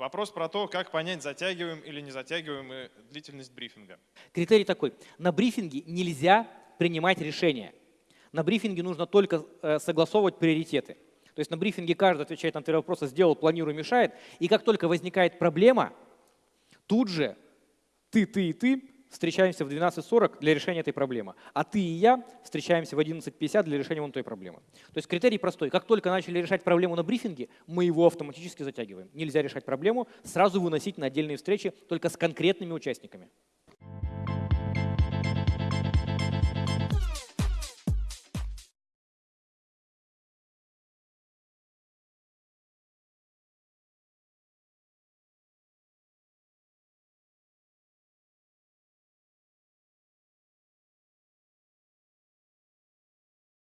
Вопрос про то, как понять, затягиваем или не затягиваем длительность брифинга. Критерий такой. На брифинге нельзя принимать решения. На брифинге нужно только э, согласовывать приоритеты. То есть на брифинге каждый отвечает на три вопроса, сделал, планирую, мешает. И как только возникает проблема, тут же ты, ты и ты встречаемся в 12.40 для решения этой проблемы, а ты и я встречаемся в 11.50 для решения вон той проблемы. То есть критерий простой. Как только начали решать проблему на брифинге, мы его автоматически затягиваем. Нельзя решать проблему, сразу выносить на отдельные встречи только с конкретными участниками.